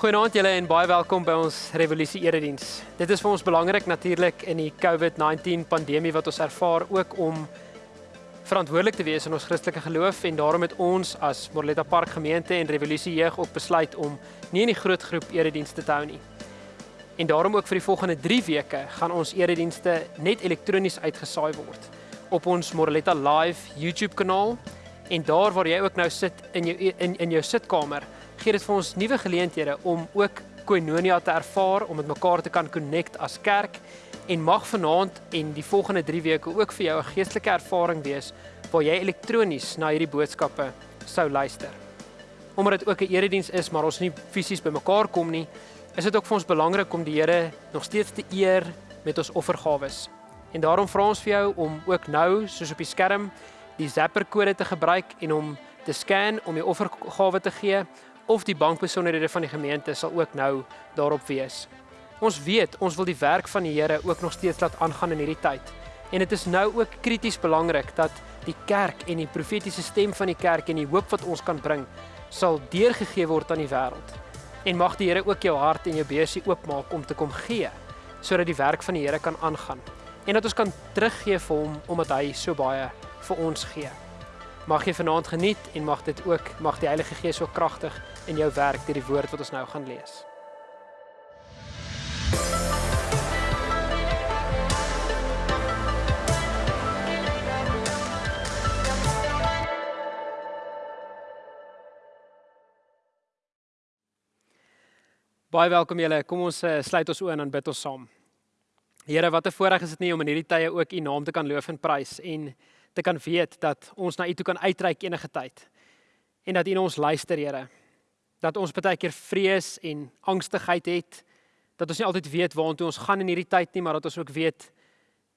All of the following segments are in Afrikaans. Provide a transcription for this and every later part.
Goeienaand julle en baie welkom by ons Revolusie Erediens. Dit is vir ons belangrik natuurlik in die COVID-19 pandemie wat ons ervaar ook om verantwoordelik te wees in ons Christelike geloof en daarom het ons as Morletta Park gemeente en Revolusie Jeug ook besluit om nie in die groot groep eredienste te hou nie. En daarom ook vir die volgende 3 weke gaan ons eredienste net elektronies uitgesaai word op ons Morletta Live YouTube kanaal en daar waar jy ook nou sit in jou in in jou sitkamer gee dit vir ons nuwe geleenthede om ook koinonia te ervaar, om met mekaar te kan connect as kerk en mag vanaand en die volgende 3 weke ook vir jou 'n geestelike ervaring wees waar jy elektronies na hierdie boodskappe sou luister. Omdat dit ook 'n erediens is, maar ons nie fisies bymekaar kom nie, is dit ook vir ons belangrik om die Here nog steeds te eer met ons offergawes. En daarom vra ons vir jou om ook nou, soos op die skerm, die Zapper kode te gebruik en om te scan om jou offergawe te gee of die bankbesonderhede van die gemeente sal ook nou daarop wees. Ons weet ons wil die werk van die Here ook nog steeds laat aangaan in hierdie tyd. En dit is nou ook krities belangrik dat die kerk en die profetiese stem van die kerk en die hoop wat ons kan bring sal deurgegee word aan die wêreld. En mag die Here ook jou hart en jou beursie oopmaak om te kom gee sodat die werk van die Here kan aangaan en dat ons kan teruggee vir hom omdat hy so baie vir ons gee. Mag jy vanaand geniet en mag dit ook mag die Heilige Gees so kragtig in jou werk deur die woord wat ons nou gaan lees. Baie welkom julle. Kom ons uh, sluit ons oë en dan bid ons saam. Here, wat 'n voorreg is dit nie om in hierdie tye ook U naam te kan loof en prys en te kan weet dat ons na U toe kan uitreik enige tyd. En dat U na ons luister, Here. Dat ons baie keer vrees en angstigheid het. Dat ons nie altyd weet waartoe ons gaan in hierdie tyd nie, maar dat ons ook weet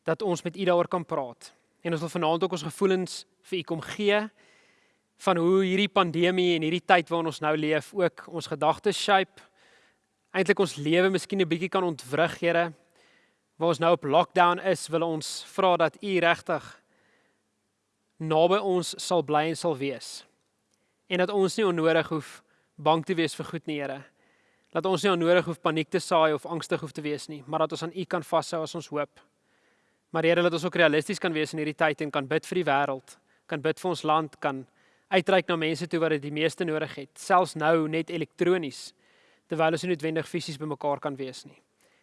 dat ons met U daaroor kan praat. En ons wil vanaand ook ons gevoelens vir U kom gee van hoe hierdie pandemie en hierdie tyd waarin ons nou leef ook ons gedagtes shape. Eintlik ons lewe miskien 'n bietjie kan ontwrig, Here. Waar ons nou op lockdown is, wil ons vra dat U regtig naby ons sal bly en sal wees. En dat ons nie onnodig hoef bang te wees vir goed nie, Here. Dat ons nie onnodig hoef paniek te saai of angstig hoef te wees nie, maar dat ons aan U kan vashou as ons hoop. Maar Here, dat ons ook realisties kan wees in hierdie tyd en kan bid vir die wêreld, kan bid vir ons land, kan uitreik na mense toe wat dit die meeste nodig het, selfs nou net elektronies, terwyl ons nie noodwendig fisies bymekaar kan wees nie.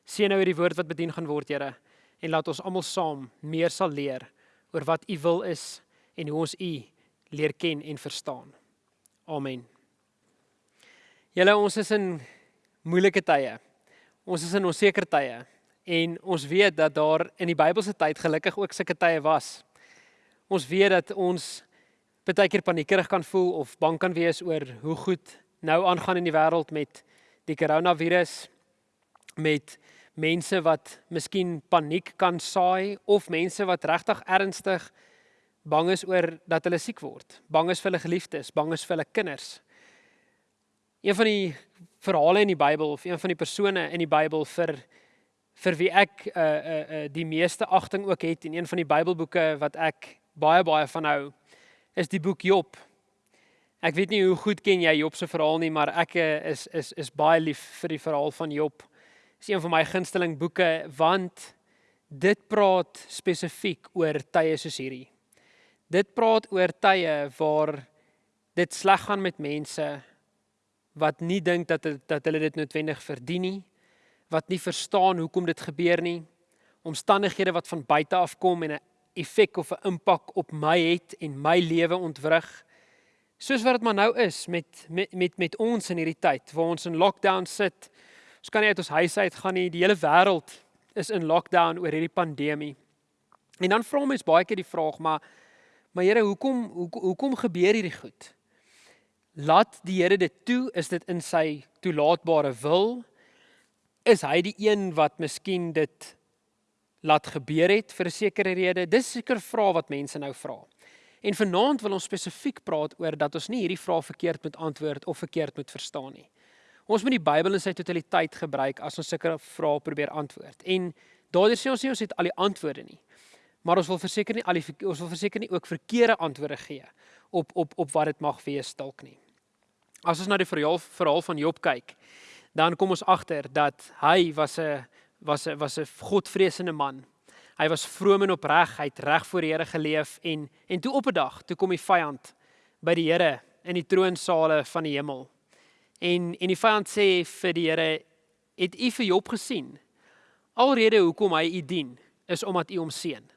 Seën nou hierdie woord wat bedien gaan word, Here, en laat ons almal saam meer sal leer oor wat U wil is en hoe ons U leer ken en verstaan. Amen. Julle ons is in moeilike tye. Ons is in onseker tye en ons weet dat daar in die Bybelse tyd gelukkig ook sulke tye was. Ons weet dat ons baie keer paniekerig kan voel of bang kan wees oor hoe goed nou aangaan in die wêreld met die koronavirus met mense wat miskien paniek kan saai of mense wat regtig ernstig bang is oor dat hulle siek word, bang is vir hulle geliefdes, bang is vir hulle kinders. Een van die verhale in die Bybel of een van die persone in die Bybel vir vir wie ek uh uh, uh die meeste agting ook het en een van die Bybelboeke wat ek baie baie van hou is die boek Job. Ek weet nie hoe goed ken jy Job se verhaal nie, maar ek uh, is is is baie lief vir die verhaal van Job. Dit is een van my gunsteling boeke want dit praat spesifiek oor tye soos hierdie. Dit praat oor tye waar dit sleg gaan met mense wat nie dink dat dat hulle dit noodwendig verdien nie, wat nie verstaan hoekom dit gebeur nie, omstandighede wat van buite af kom en 'n effek of 'n impak op my het en my lewe ontwrig. Soos wat dit maar nou is met met met met ons in hierdie tyd waar ons in lockdown sit. Ons kan nie uit ons huis uit gaan nie. Die hele wêreld is in lockdown oor hierdie pandemie. En dan vra mense baie keer die vraag, maar Maar Here, hoekom hoekom hoekom gebeur hierdie goed? Laat die Here dit toe, is dit in sy toelaatbare wil? Is hy die een wat miskien dit laat gebeur het vir 'n sekere rede? Dis seker vrae wat mense nou vra. En vanaand wil ons spesifiek praat oor dat ons nie hierdie vrae verkeerd moet antwoord of verkeerd moet verstaan nie. Ons moet die Bybel in sy totaliteit gebruik as ons sulke vrae probeer antwoord. En daardeur sê ons nie ons het al die antwoorde nie. Maar ons wil verseker nie al die ons wil verseker nie ook verkeerde antwoorde gee op op op wat dit mag wees dalk nie. As ons na die verhaal verhaal van Job kyk, dan kom ons agter dat hy was 'n was 'n was 'n godvreesende man. Hy was vroom en opreg, hy het reg voor die Here geleef en en toe op 'n dag, toe kom die vyand by die Here in die troonsale van die hemel. En en die vyand sê vir die Here, "Het u vir Job gesien? Alrede hoekom hy u dien, is omdat u hom seën."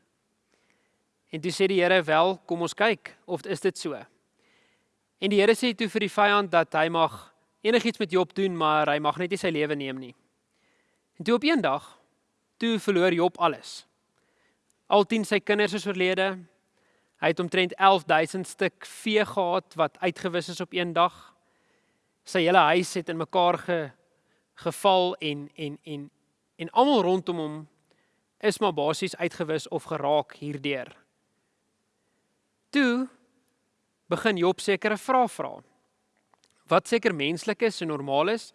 En toe sê die Here, "Wel, kom ons kyk of is dit so." En die Here sê toe vir die vyand dat hy mag enigiets met Job doen, maar hy mag net nie sy lewe neem nie. En toe op een dag, toe verloor Job alles. Al 10 sy kinders is oorlede. Hy het omtrent 11000 stuk vee gehad wat uitgewis is op een dag. Sy hele huis het in mekaar ge, geval en en en en almal rondom hom is maar basies uitgewis of geraak hierdeur. Toe begin Job sekere vrae vra. Wat seker menslik is en normaal is,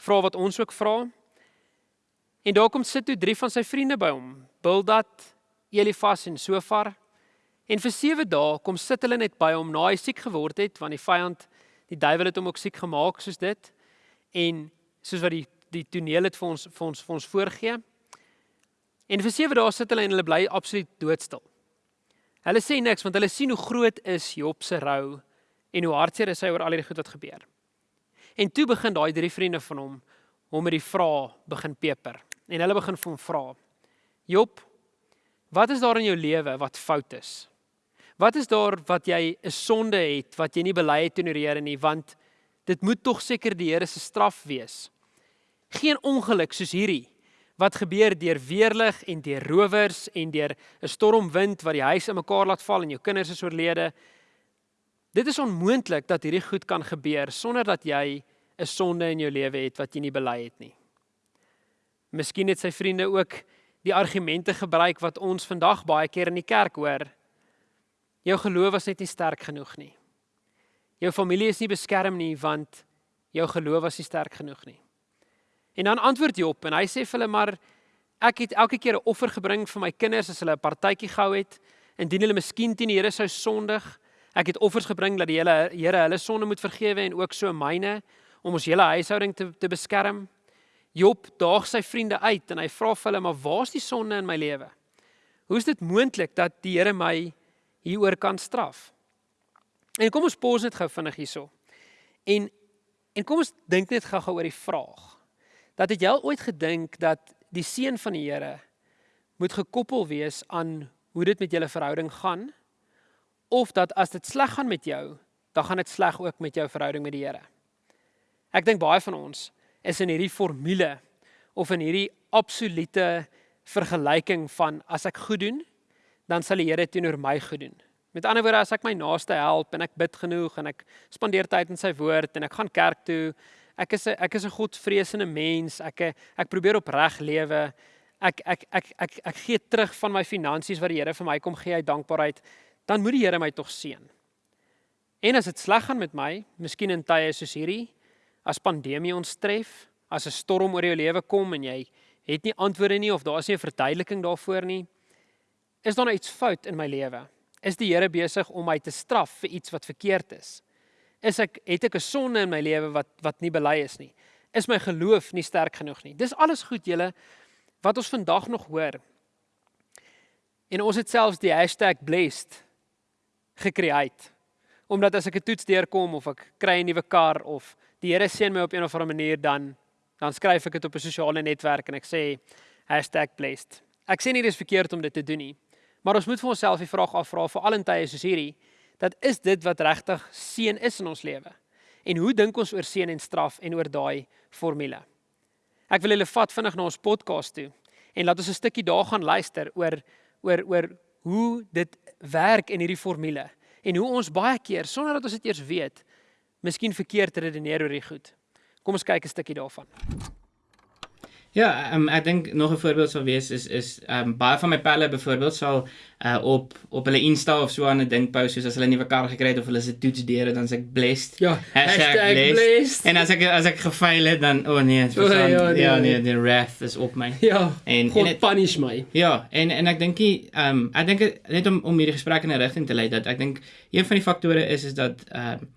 vra wat ons ook vra. En daar kom sit toe drie van sy vriende by hom, Bildad, Elifas en Sofar. En vir 7 dae kom sit hulle net by hom na hy siek geword het want die vyand, die duiwel het hom ook siek gemaak soos dit. En soos wat die die toneel het vir ons vir ons vir ons voorgee. En vir 7 dae sit hulle en hulle bly absoluut doodstil. Hulle sê niks want hulle sien hoe groot is Job se rou en hoe hartseer is hy oor al die goed wat gebeur. En toe begin daai drie vriende van hom hom met die vrae begin peper. En hulle begin vir hom vra: "Job, wat is daar in jou lewe wat fout is? Wat is daar wat jy 'n sonde het wat jy nie bely het teenoor die Here nie, want dit moet tog seker die Here se straf wees. Geen ongeluk soos hierdie wat gebeur deur weerlig en deur rowers en deur 'n stormwind wat die huis in mekaar laat val en jou kinders is oorlede. Dit is onmoontlik dat hierdie goed kan gebeur sonder dat jy 'n sonde in jou lewe het wat jy nie bely het nie. Miskien het sy vriende ook die argumente gebruik wat ons vandag baie keer in die kerk hoor. Jou geloof was net nie sterk genoeg nie. Jou familie is nie beskerm nie want jou geloof was nie sterk genoeg nie. En dan antwoord Job en hy sê vir hulle maar ek het elke keer 'n offer gebring vir my kinders as hulle 'n partytjie gehou het indien hulle miskien teen die Here sou sondig. Ek het offers gebring dat die hele Here hulle sonde moet vergewe en ook so myne om ons hele huishouding te te beskerm. Job daag sy vriende uit en hy vra vir hulle maar waar's die sonde in my lewe? Hoe is dit moontlik dat die Here my hieroor kan straf? En kom ons pos net gou vinnig hierso. En en kom ons dink net gou-gou oor die vraag. Dat het jy al ooit gedink dat die seën van die Here moet gekoppel wees aan hoe dit met julle verhouding gaan? Of dat as dit sleg gaan met jou, dan gaan dit sleg ook met jou verhouding met die Here? Ek dink baie van ons is in hierdie formule of in hierdie absolute vergelyking van as ek goed doen, dan sal die Here teenoor my goed doen. Met ander woorde, as ek my naaste help en ek bid genoeg en ek spandeer tyd in sy woord en ek gaan kerk toe, ek is 'n ek is 'n Godvreesende mens, ek ek probeer opreg lewe. Ek ek ek ek ek gee terug van my finansies wat die Here vir my kom gee uit dankbaarheid, dan moet die Here my tog seën. En as dit sleg gaan met my, miskien in tye soos hierdie, as pandemie ons tref, as 'n storm oor jou lewe kom en jy het nie antwoorde nie of daar is nie 'n verduideliking daarvoor nie, is daar nou iets fout in my lewe? Is die Here besig om my te straf vir iets wat verkeerd is? Is ek het ek 'n sonde in my lewe wat wat nie bely is nie? Is my geloof nie sterk genoeg nie? Dis alles goed julle wat ons vandag nog hoor. En ons het selfs die #blessed gekreëer. Omdat as ek 'n toets deurkom of ek kry 'n nuwe kar of die Here seën my op 'n of ander manier dan dan skryf ek dit op 'n sosiale netwerk en ek sê #blessed. Ek sê nie dis verkeerd om dit te doen nie, maar ons moet vir onsself die vraag afvra vir al in tye soos hierdie, dat is dit wat regtig seën is in ons lewe? En hoe dink ons oor seën en straf en oor daai formule? Ek wil julle vat vinnig na ons podcast toe en laat ons 'n stukkie daar gaan luister oor oor oor hoe dit werk in hierdie formule en hoe ons baie keer sonder dat ons dit eers weet miskien verkeerd redeneer oor die goed. Kom ons kyk 'n stukkie daarvan. Ja, um, ek dink nog 'n voorbeeld sou wees is is um, baie van my pelle byvoorbeeld sal uh, op op hulle Insta of so aan 'n ding post soos as hulle 'n nuwe kar gekry het of hulle se toets deur dan sê ek blessed. Ja, blessed. blessed. En as ek as ek gefaal het dan o oh nee, oh, ja, nee, ja nee, die wrath is op my. Ja. En God en het, punish my. Ja, en en ek dink ehm um, ek dink net om om hierdie gesprek in 'n rigting te lei dat ek dink een van die faktore is is dat ehm um,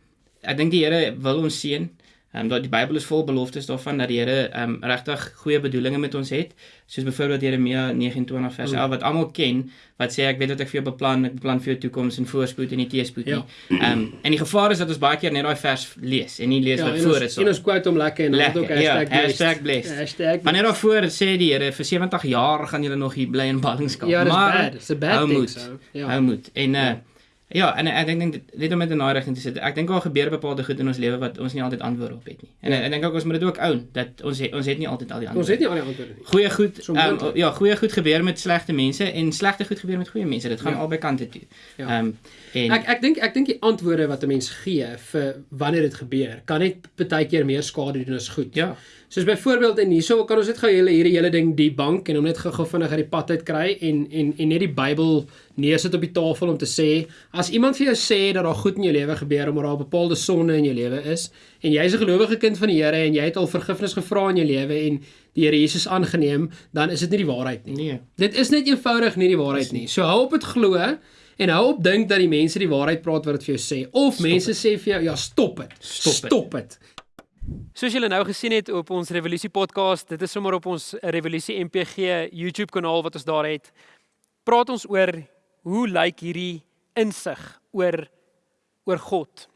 ek dink die Here wil ons seën. Ehm um, dat die Bybel is vol beloftes daarvan dat die Here ehm um, regtig goeie bedoelings met ons het. Soos byvoorbeeld Jeremia 29 vers 11 wat almal ken wat sê ek weet wat ek vir jou beplan, ek beplan vir jou toekoms en voorspoed en nie teëspoed nie. Ja. Ehm um, en die gevaar is dat ons baie keer net daai vers lees en nie lees ja, wat voor is. En ons quote hom lekker en dan ook hashtag ja, hashtag blessed. Hashtag maar net daarvoor sê die Here vir 70 jaar gaan julle nog hier bly in ballingskap. Ja, maar it's a bad thing. So. Ja. Hou moed. En uh, ja. Ja, en ek dink dink net om met 'n naai rigting te sit. Ek dink daar gebeur bepaalde goed in ons lewe wat ons nie altyd antwoorde op het nie. En ja. ek dink ook ons moet dit ook oun dat ons het, ons het nie altyd al die antwoorde. Ons het nie al die antwoorde nie. Goeie goed. Um, ja, goeie goed gebeur met slegte mense en slegte goed gebeur met goeie mense. Dit gaan ja. albei kante toe. Ja. Ehm um, en ek ek dink ek dink die antwoorde wat 'n mens gee vir wanneer dit gebeur, kan net baie keer meer skade doen as goed. Ja. Soos byvoorbeeld en hierso kan ons net gou hele hierdie hele ding die bank en om net gou-gou vinnig uit die pad uit kry en en en net die Bybel neersit op die tafel om te sê as iemand vir jou sê dat daar goed in jou lewe gebeur omdat daar 'n bepaalde sonde in jou lewe is en jy's 'n gelowige kind van die Here en jy het al vergifnis gevra in jou lewe en die Here Jesus aangeneem, dan is dit nie die waarheid nie. Nee. Dit is net eenvoudig nie die waarheid nie. So hou op dit glo en hou op dink dat die mense die waarheid praat wat dit vir jou sê of stop mense it. sê vir jou ja, stop dit. Stop dit. Soos julle nou gesien het op ons Revolusie podcast, dit is sommer op ons Revolusie MPG YouTube kanaal wat ons daar het. Praat ons oor hoe lyk hierdie insig oor oor God?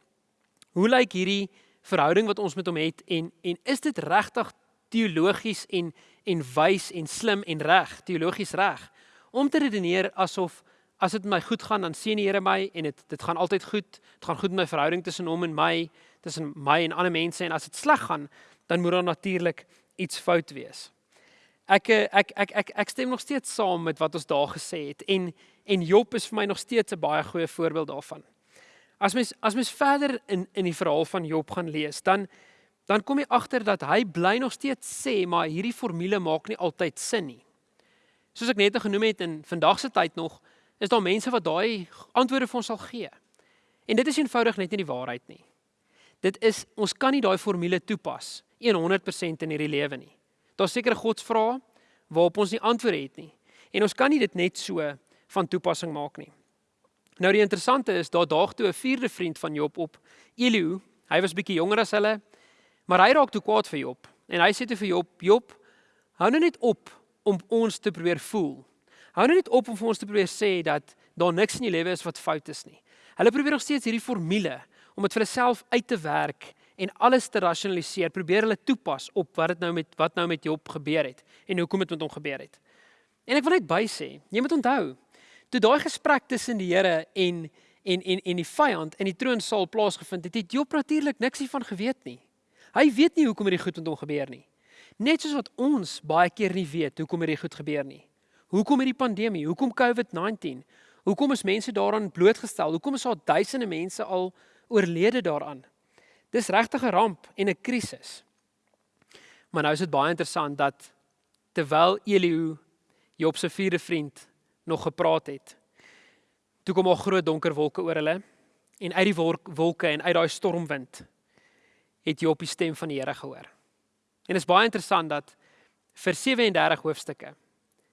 Hoe lyk hierdie verhouding wat ons met hom het en en is dit regtig teologies en en wys en slim en reg, teologies reg om te redeneer asof as dit my goed gaan dan sien die Here my en dit dit gaan altyd goed. Dit gaan goed met my verhouding tussen hom en my tussen my en ander mense en as dit sleg gaan, dan moet daar natuurlik iets fout wees. Ek ek ek ek ek stem nog steeds saam met wat ons daar gesê het en en Job is vir my nog steeds 'n baie goeie voorbeeld daarvan. As mens as mens verder in in die verhaal van Job gaan lees, dan dan kom jy agter dat hy bly nog steeds sê maar hierdie formule maak nie altyd sin nie. Soos ek net genoem het in vandag se tyd nog, is daar mense wat daai antwoorde vir ons sal gee. En dit is eenvoudig net nie die waarheid nie. Dit is ons kan nie daai formule toepas 100% in hierdie lewe nie. Daar's sekere godsvrae waarop ons nie antwoorde het nie. En ons kan nie dit net so van toepassing maak nie. Nou die interessante is daar daag toe 'n vierde vriend van Job op, Elihu. Hy was bietjie jonger as hulle, maar hy raak toe kwaad vir Job. En hy sê te vir Job: "Job, hou nou net op om ons te probeer voel. Hou nou net op om vir ons te probeer sê dat daar niks in jou lewe is wat fout is nie. Hulle probeer nog steeds hierdie formule om dit vir hulle self uit te werk en alles te rasionaliseer, probeer hulle toepas op wat dit nou met wat nou met Job gebeur het en hoekom dit met hom gebeur het. En ek wil net by sê, jy moet onthou, toe daai gesprek tussen die Here en en en en die vyand in die troonsaal plaasgevind het, het Job natuurlik niks hiervan geweet nie. Hy weet nie hoekom hierdie goed met hom gebeur nie. Net soos wat ons baie keer nie weet hoekom hierdie goed gebeur nie. Hoekom hierdie pandemie? Hoekom COVID-19? Hoekom is mense daaraan blootgestel? Hoekom is daar duisende mense al oorlede daaraan. Dis regtig 'n ramp en 'n krisis. Maar nou is dit baie interessant dat terwyl Elihu Job se vierde vriend nog gepraat het, toe kom 'n groot donker wolke oor hulle en uit die wolke en uit daai stormwind het Job die stem van die Here gehoor. En dit is baie interessant dat vir 37 hoofstukke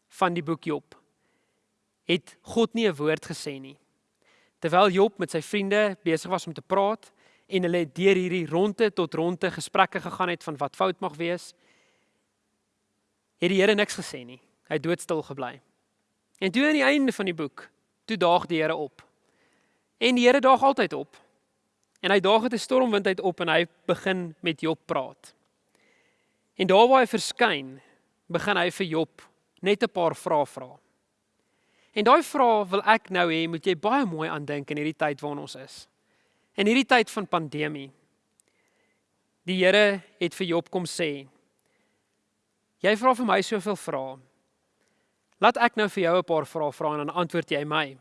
van die boek Job het God nie 'n woord gesê nie. Terwyl Job met sy vriende besig was om te praat en hulle deur hierdie ronde tot ronde gesprekke gegaan het van wat fout mag wees, het die Here niks gesê nie. Hy het doodstil gebly. En toe aan die einde van die boek, toe daag die Here op. En die Here daag altyd op. En hy daag met 'n stormwind uit op en hy begin met Job praat. En daar waar hy verskyn, begin hy vir Job net 'n paar vrae vra. En daai vraag wil ek nou hê moet jy baie mooi aandink in hierdie tyd waarin ons is. In hierdie tyd van pandemie. Die Here het vir Job kom sê: Jy vra vir my soveel vrae. Laat ek nou vir jou 'n paar vrae vra en dan antwoord jy my.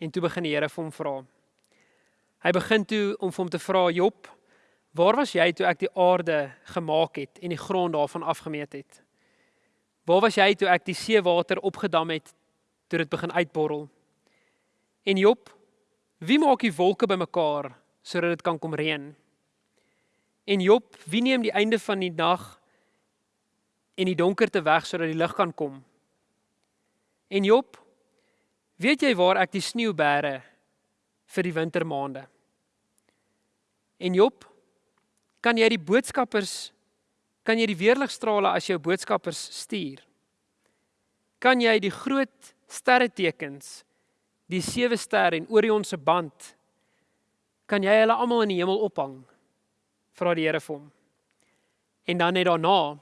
En toe begin die Here vir hom vra. Hy begin toe om vir hom te vra: Job, waar was jy toe ek die aarde gemaak het en die grond daarvan afgemeet het? Waar was jy toe ek die seewater opgedam het toe dit begin uitborrel. En Job, wie maak die wolke bymekaar sodat dit kan kom reën? En Job, wie neem die einde van die nag en die donkerte weg sodat die lig kan kom? En Job, weet jy waar ek die sneeu bære vir die wintermaande? En Job, Kan jy die boodskappers kan jy die weerligstrale as jou boodskappers stuur? Kan jy die groot sterretekens, die sewe sterre en Orion se band kan jy hulle almal in die hemel ophang? Vra die Here vir hom. En dan net daarna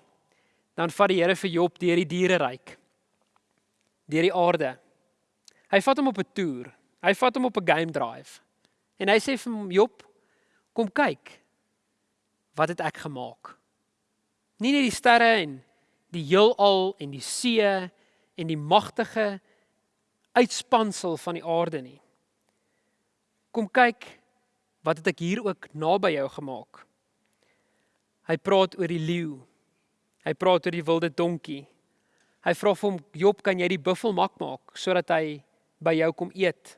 dan vat die Here vir Job deur die diereryk. Deur die aarde. Hy vat hom op 'n toer. Hy vat hom op 'n game drive. En hy sê vir hom Job, kom kyk. Wat het ek gemaak? Nie net die sterre en die heelal en die see en die magtige uitspansel van die aarde nie. Kom kyk wat het ek hier ook naby jou gemaak. Hy praat oor die leeu. Hy praat oor die wilde donkie. Hy vra vir hom Job, kan jy die buffel mak maak sodat hy by jou kom eet?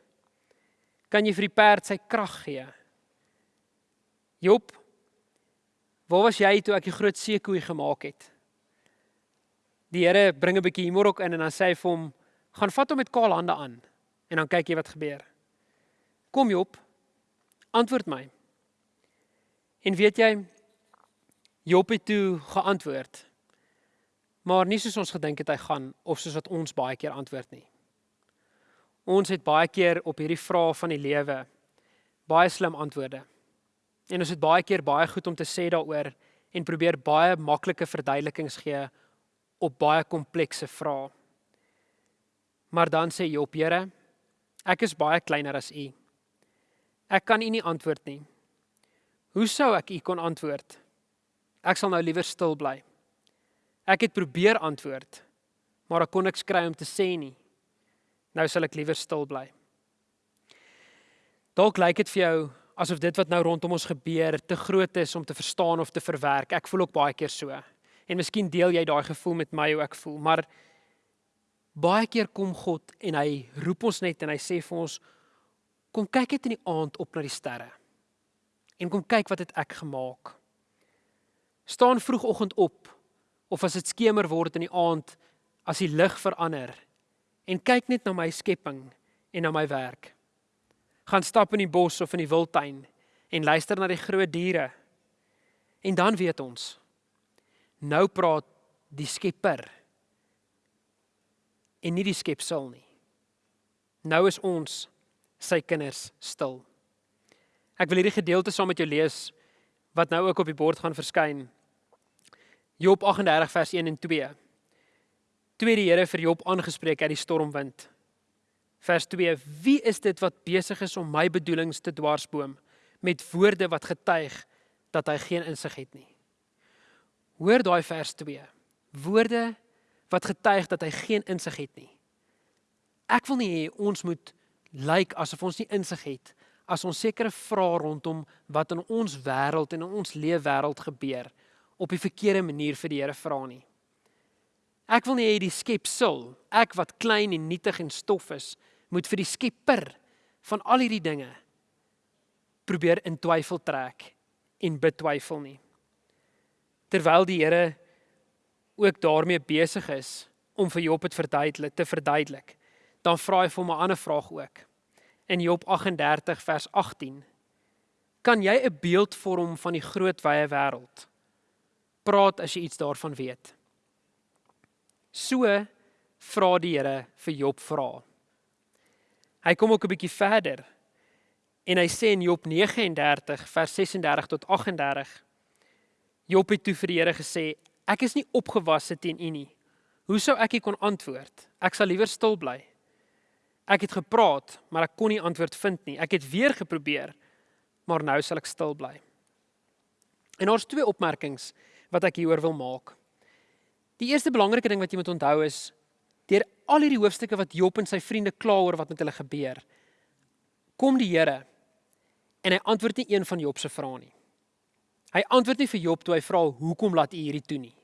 Kan jy vir die perd sy krag gee? Job, waar was jy toe ek die groot seekoei gemaak het? Die Here bring 'n bietjie humor ook in en dan sê hy vir hom, "Gaan vat hom met kaal hande aan en dan kyk jy wat gebeur." Kom Job, antwoord my. En weet jy, Job het toe geantwoord. Maar nie soos ons gedink het hy gaan of soos wat ons baie keer antwoord nie. Ons het baie keer op hierdie vrae van die lewe baie slim antwoorde. En ons het baie keer baie goed om te sê daaroor en probeer baie maklike verduidelikings gee op baie komplekse vrae. Maar dan sê Job, Here, ek is baie kleiner as U. Ek kan U nie antwoord nie. Hoe sou ek U kon antwoord? Ek sal nou liewer stil bly. Ek het probeer antwoord, maar ek kon niks kry om te sê nie. Nou sal ek liewer stil bly. Dalk lyk dit vir jou asof dit wat nou rondom ons gebeur te groot is om te verstaan of te verwerk. Ek voel ook baie keer so. En miskien deel jy daai gevoel met my hoe ek voel, maar baie keer kom God en hy roep ons net en hy sê vir ons kom kyk net in die aand op na die sterre. En kom kyk wat het ek gemaak. Staan vroegoggend op of as dit skemer word in die aand as die lig verander en kyk net na my skepping en na my werk. Gaan stap in die bos of in die wildtuin en luister na die groot diere. En dan weet ons nou praat die Skepper en nie die skepsel nie. Nou is ons sy kinders stil. Ek wil hierdie gedeelte saam met jou lees wat nou ook op die bord gaan verskyn. Job 38 vers 1 en 2 tweede Here vir Job aangespreek uit die stormwind. Vers 2: Wie is dit wat besig is om my bedoelings te dwarsboom met woorde wat getuig dat hy geen insig het nie? Hoor daai vers 2. Woorde wat getuig dat hy geen insig het nie. Ek wil nie hê ons moet lyk like asof ons nie insig het as ons sekere vrae rondom wat in ons wêreld en in ons leefwêreld gebeur op die verkeerde manier vir die Here vra nie. Ek wil nie hê die skepsel, ek wat klein en nietig en stof is, moet vir die Skepper van al hierdie dinge probeer in twyfel trek en betwyfel nie. Terwyl die Here ook daarmee besig is om vir Job dit verduidelik te verduidelik, dan vra hy vir hom 'n ander vraag ook. In Job 38 vers 18: Kan jy 'n beeld vorm van die groot wye wêreld? Praat as jy iets daarvan weet. So vra die Here vir Job vra. Hy kom ook 'n bietjie verder en hy sê in Job 39 vers 36 tot 38 Job het toe vir die Here gesê ek is nie opgewasse teen u nie. Hoe sou ek kon antwoord? Ek sal liewer stil bly. Ek het gepraat, maar ek kon nie antwoord vind nie. Ek het weer geprobeer, maar nou sal ek stil bly. En daar's twee opmerkings wat ek hieroor wil maak. Die eerste belangrike ding wat jy moet onthou is deur al hierdie hoofstukke wat Job en sy vriende kla oor wat met hulle gebeur, kom die Here en hy antwoord nie een van Job se vrae nie. Hy antwoord nie vir Job toe hy vra hoekom laat u hierdie toe nie.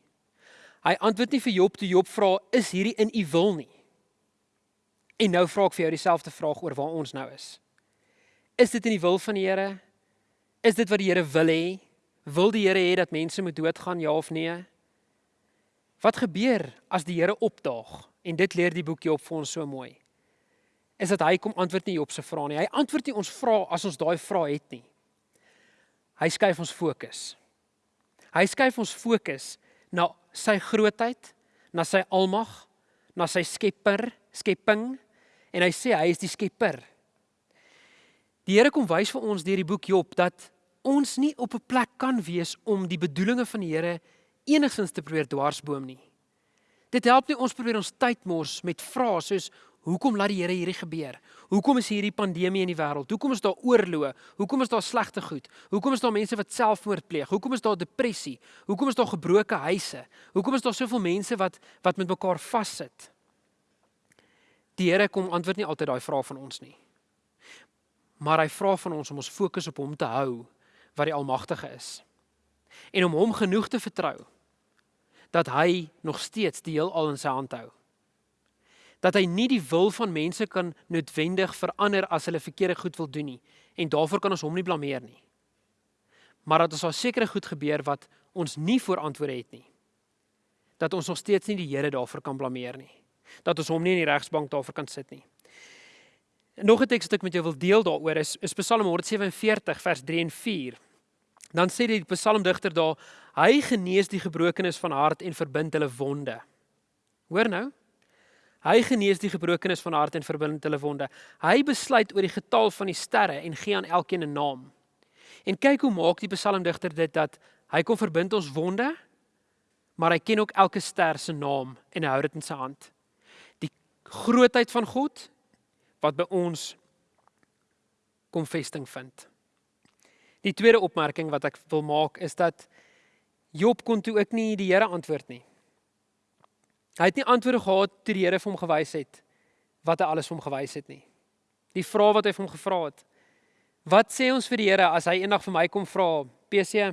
Hy antwoord nie vir Job toe Job vra is hierdie in u wil nie. En nou vra ek vir jou dieselfde vraag oor waar ons nou is. Is dit in die wil van die Here? Is dit wat die Here wil hê? Wil die Here hê dat mense moet doodgaan ja of nee? Wat gebeur as die Here opdaag? En dit leer die boekie op vir ons so mooi. Is dat hy kom antwoord nie op se vrae nie. Hy antwoord nie ons vrae as ons daai vrae het nie. Hy skuif ons fokus. Hy skuif ons fokus na sy grootheid, na sy almag, na sy skepper, skepping en hy sê hy is die skepper. Die Here kom wys vir ons deur die boek Job dat ons nie op 'n plek kan wees om die bedoelinge van die Here enigsins te probeer dwarsboom nie. Dit help nie ons probeer ons tyd mors met vrae soos hoekom laat die Here hierdie gebeur? Hoekom is hierdie pandemie in die wêreld? Hoekom is daar oorloë? Hoekom is daar slegte goed? Hoekom is daar mense wat selfmoord pleeg? Hoekom is daar depressie? Hoekom is daar gebroke huise? Hoekom is daar soveel mense wat wat met mekaar vassit? Die Here kom antwoord nie altyd daai vrae van ons nie. Maar hy vra van ons om ons fokus op hom te hou wat die almagtige is. En om hom genoeg te vertrou dat hy nog steeds die heelal in sy hand hou. Dat hy nie die wil van mense kan noodwendig verander as hulle verkeerde goed wil doen nie en daarvoor kan ons hom nie blameer nie. Maar dat ons al sekere goed gebeur wat ons nie voorantwoorde het nie. Dat ons nog steeds nie die Here daarvoor kan blameer nie. Dat ons hom nie in die regsbank daarvoor kan sit nie. Nog 'n teks wat ek met jou wil deel daaroor is, is Psalm 147 vers 3 en 4. Dan sê die psalmdigter daar, hy genees die gebrokenes van hart en verbind hulle wonde. Hoor nou? Hy genees die gebrokenes van hart en verbind hulle wonde. Hy besluit oor die getal van die sterre en gee aan elkeen 'n naam. En kyk hoe maak die psalmdigter dit dat hy kom verbind ons wonde, maar hy ken ook elke ster se naam en hou dit in sy hand. Die grootheid van God wat by ons kom vesting vind. Die tweede opmerking wat ek wil maak is dat Job kon toe ook nie die Here antwoord nie. Hy het nie antwoorde gehad toe die Here vir hom gewys het wat hy alles vir hom gewys het nie. Die vraag wat hy vir hom gevra het. Wat sê ons vir die Here as hy eendag vir my kom vra, PC,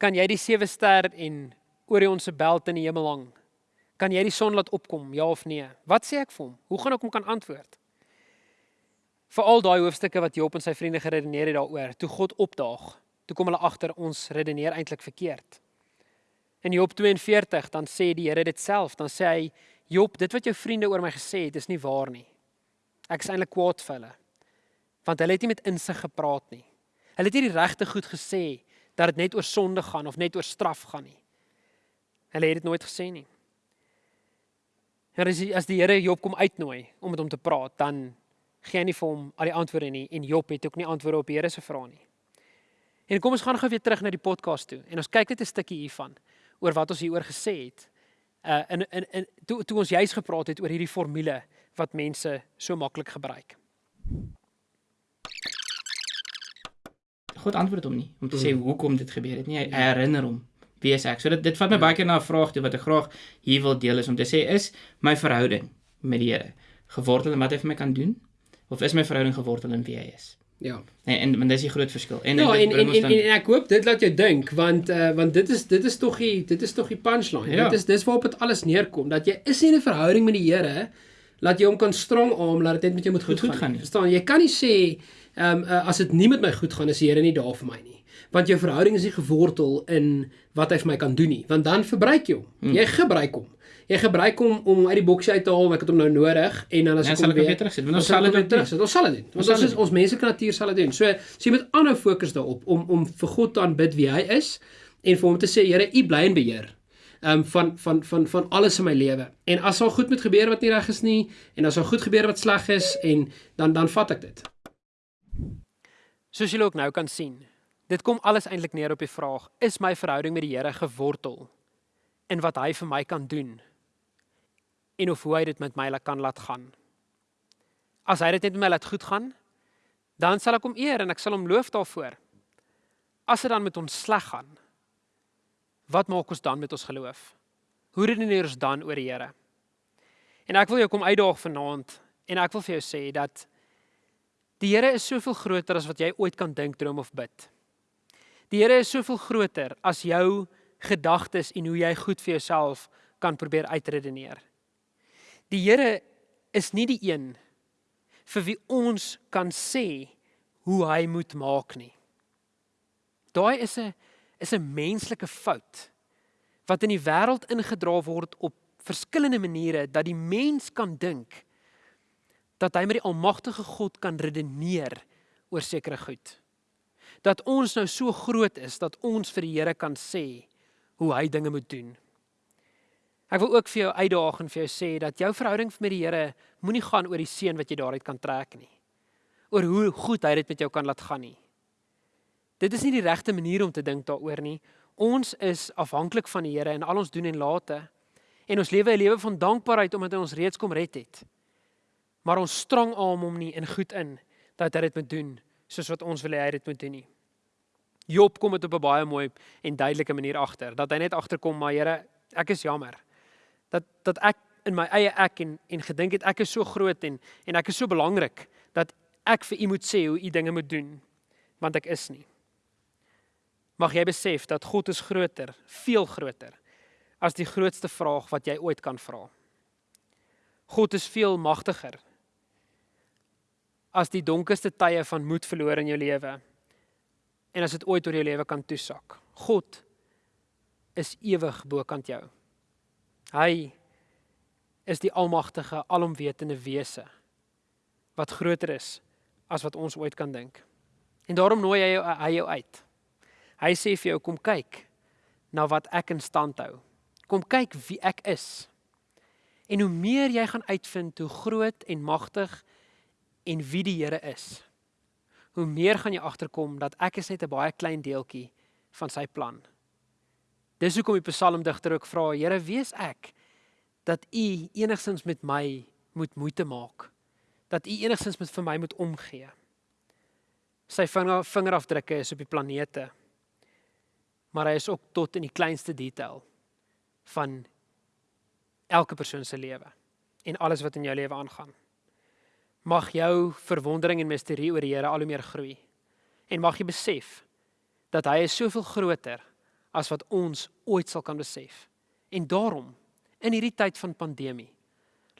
kan jy die sewe ster en Orion se belt in die hemel hang? Kan jy die son laat opkom, ja of nee? Wat sê ek vir hom? Hoe gaan ek hom kan antwoord? vir al daai hoofstukke wat Job en sy vriende geredeneer het daaroor, toe God opdaag, toe kom hulle agter ons redeneer eintlik verkeerd. In Job 42 dan sê die Here dit self, dan sê hy Job, dit wat jou vriende oor my gesê het, is nie waar nie. Ek is eintlik kwaad vir hulle. Want hulle het nie met insig gepraat nie. Hulle het nie die regte goed gesê dat dit net oor sonde gaan of net oor straf gaan nie. Hulle het dit nooit gesê nie. En as die Here Job kom uitnooi om met hom te praat, dan gee hy nie vir hom al die antwoorde nie en Job het ook nie antwoorde op die Here se vrae nie. En kom ons gaan gou weer terug na die podcast toe en ons kyk net 'n stukkie hiervan oor wat ons hieroor gesê het. Uh in in in toe toe ons juis gepraat het oor hierdie formule wat mense so maklik gebruik. God antwoord hom nie om te sê mm. hoekom dit gebeur het nie. Hy herinner hom wie is ek. So dit dit vat my baie keer na 'n vraag toe wat ek graag hier wil deel is om te sê is my verhouding met die Here gewortel en wat hy vir my kan doen of is my verhouding gewortel in wie hy is? Ja. En en dis die groot verskil. En ja, en en, en, en en ek hoop dit laat jou dink want uh, want dit is dit is tog die dit is tog die punchline. Ja. Dit is dis waarop dit alles neerkom dat jy is nie in 'n verhouding met die Here laat jy hom kan strong arm laat dit net met jou moet goed, goed, goed gaan. Verstaan? Jy kan nie sê ehm um, uh, as dit nie met my goed gaan is die Here nie daar vir my nie. Want jou verhouding is nie gewortel in wat hy vir my kan doen nie, want dan verbruik jy hom. Hmm. Jy gebruik hom jy gebruik hom om uit die boksie uit te haal, ek het hom nou nodig en dan as ja, ek hom weer terugsit, ons sal dit terugsit. Ons sal dit doen. Want ons is ons menslike natuur sal dit doen. So, so jy moet aanhou fokus daarop om om vir God te aanbid wie hy is en vir hom te sê Here, U bly in beheer. Um van van van van alles in my lewe. En as al goed moet gebeur wat nie reg is nie en as al goed gebeur wat sleg is en dan dan vat ek dit. Soos julle ook nou kan sien, dit kom alles eintlik neer op die vraag: Is my verhouding met die Here gewortel in wat hy vir my kan doen? En of hoe hy dit met my kan laat gaan. As hy dit net met my laat goed gaan, dan sal ek hom eer en ek sal hom loof daarvoor. As dit dan met ons sleg gaan, wat maak ons dan met ons geloof? Hoe redeneer ons dan oor die Here? En ek wil jou kom uitdaag vanaand en ek wil vir jou sê dat die Here is soveel groter as wat jy ooit kan dink, droom of bid. Die Here is soveel groter as jou gedagtes en hoe jy goed vir jouself kan probeer uitredeneer. Die Here is nie die een vir wie ons kan sê hoe hy moet maak nie. Daai is 'n is 'n menslike fout wat in die wêreld ingedra word op verskillende maniere dat die mens kan dink dat hy met die almagtige God kan redeneer oor sekere goed. Dat ons nou so groot is dat ons vir die Here kan sê hoe hy dinge moet doen. Ek wil ook vir jou uitdaag en vir jou sê dat jou verhouding met die Here moenie gaan oor die seën wat jy daaruit kan trek nie. Oor hoe goed hy dit met jou kan laat gaan nie. Dit is nie die regte manier om te dink daaroor nie. Ons is afhanklik van die Here in al ons doen en late en ons lewe 'n lewe van dankbaarheid omdat hy ons reeds kom red het. Maar ons strong aan hom nie in goed in dat hy dit moet doen soos wat ons wil hê hy dit moet doen nie. Job kom dit op 'n baie mooi en duidelike manier agter dat hy net agterkom maar Here, ek is jammer. Dat dat ek in my eie ek en en gedink het ek is so groot en en ek is so belangrik dat ek vir u moet sê hoe u dinge moet doen want ek is nie. Mag jy besef dat God is groter, veel groter as die grootste vraag wat jy ooit kan vra. God is veel magtiger as die donkerste tye van moed verloor in jou lewe en as dit ooit oor jou lewe kan toesak. God is ewig bokant jou. Hy is die almagtige, alomwetende wese wat groter is as wat ons ooit kan dink. En daarom nooi hy jou hy jou uit. Hy sê vir jou kom kyk na wat ek in stand hou. Kom kyk wie ek is. En hoe meer jy gaan uitvind hoe groot en magtig en wie die Here is, hoe meer gaan jy agterkom dat ek is net 'n baie klein deeltjie van sy plan. Dis hoekom die psalmdigter ook vra, Here, wie is ek dat U enigstens met my moet moeite maak? Dat U enigstens met vir my moet omgee? Sy vinger vingerafdrukke is op die planete. Maar hy is ook tot in die kleinste detail van elke persoon se lewe en alles wat in jou lewe aangaan. Mag jou verwondering en misterie oor die Here al hoe meer groei. En mag jy besef dat hy is soveel groter as wat ons ooit sal kan besef. En daarom in hierdie tyd van pandemie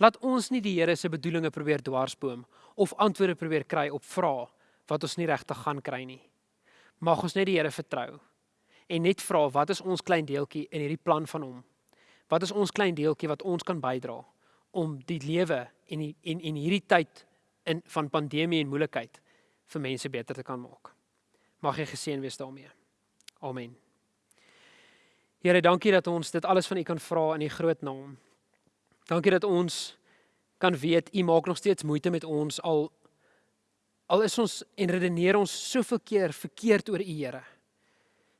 laat ons nie die Here se bedoelinge probeer dwarsboom of antwoorde probeer kry op vrae wat ons nie regtig gaan kry nie. Mag ons net die Here vertrou en net vra wat is ons klein deeltjie in hierdie plan van hom? Wat is ons klein deeltjie wat ons kan bydra om die lewe en die, en en hierdie tyd in van pandemie en moeilikheid vir mense beter te kan maak. Mag jy geseën wees daarmee. Amen. Here, dankie dat ons dit alles van U kan vra in U groot naam. Dankie dat ons kan weet U maak nog steeds moeite met ons al al is ons en redeneer ons soveel keer verkeerd oor U, Here.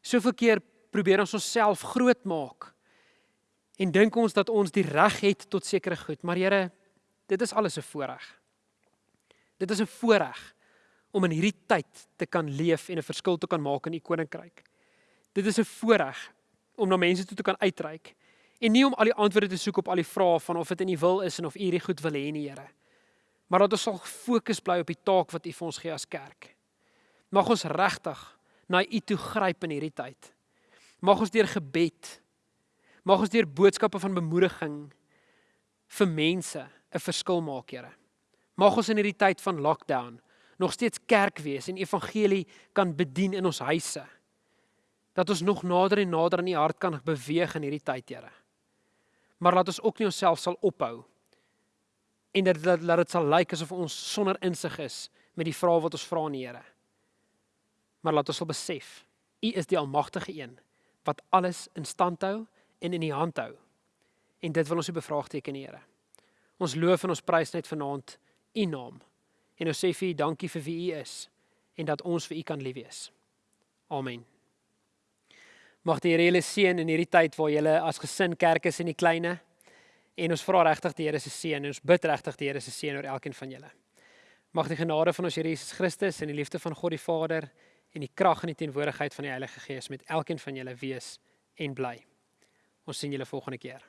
Soveel keer probeer ons onsself groot maak en dink ons dat ons die reg het tot sekere goed, maar Here, dit is alles 'n voorreg. Dit is 'n voorreg om in hierdie tyd te kan leef en 'n verskil te kan maak in u koninkryk. Dit is 'n voorreg om na mense toe te kan uitreik en nie om al die antwoorde te soek op al die vrae van of dit in u wil is en of u hierdie goed wil hê nie, Here. Maar dat ons sal fokus bly op die taak wat u vir ons gee as kerk. Mag ons regtig na u toe gryp in hierdie tyd. Mag ons deur gebed, mag ons deur boodskappe van bemoediging vir mense 'n verskil maak, Here. Mag ons in hierdie tyd van lockdown nog steeds kerk wees en evangelie kan bedien in ons huise. Dat ons nog nader en nader aan U hart kan beweeg in hierdie tyd, Here. Maar laat ons ook nie onsself sal ophou en dat dat laat dit sal lyk asof ons sonder insig is met die vrae wat ons vra aan die Here. Maar laat ons sal besef, U is die almagtige een wat alles in stand hou en in die hand hou. En dit wil ons u bevraagteken, Here. Ons loof en ons prys net vanaand u naam. En ons sê vir u dankie vir wie u is en dat ons vir u kan lief wees. Amen. Mag die Here julle seën in hierdie tyd waar julle as gesin kerk is in die kleine. En ons vra regtig die Here se seën en ons bid regtig die Here se seën oor elkeen van julle. Mag die genade van ons Here Jesus Christus en die liefde van God die Vader en die krag en die teenwoordigheid van die Heilige Gees met elkeen van julle wees en bly. Ons sien julle volgende keer.